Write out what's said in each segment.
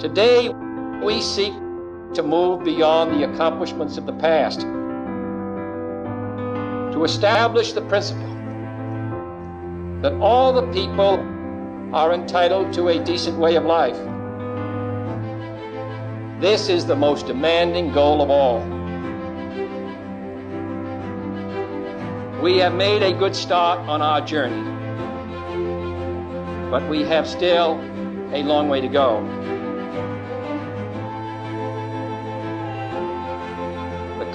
Today, we seek to move beyond the accomplishments of the past, to establish the principle that all the people are entitled to a decent way of life. This is the most demanding goal of all. We have made a good start on our journey, but we have still a long way to go.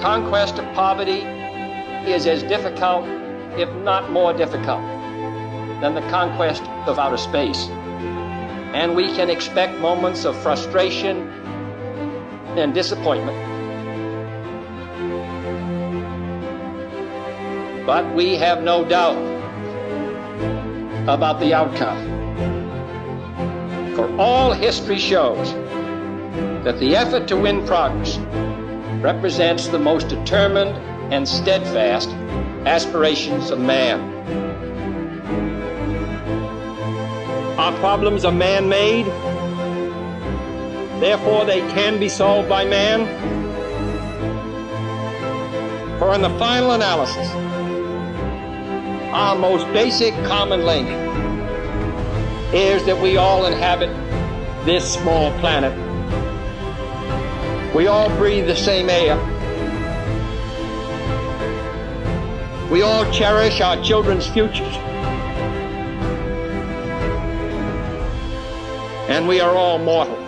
Conquest of poverty is as difficult, if not more difficult, than the conquest of outer space. And we can expect moments of frustration and disappointment. But we have no doubt about the outcome. For all history shows that the effort to win progress represents the most determined and steadfast aspirations of man. Our problems are man made, therefore, they can be solved by man. For in the final analysis, our most basic common link is that we all inhabit this small planet. We all breathe the same air. We all cherish our children's futures. And we are all mortal.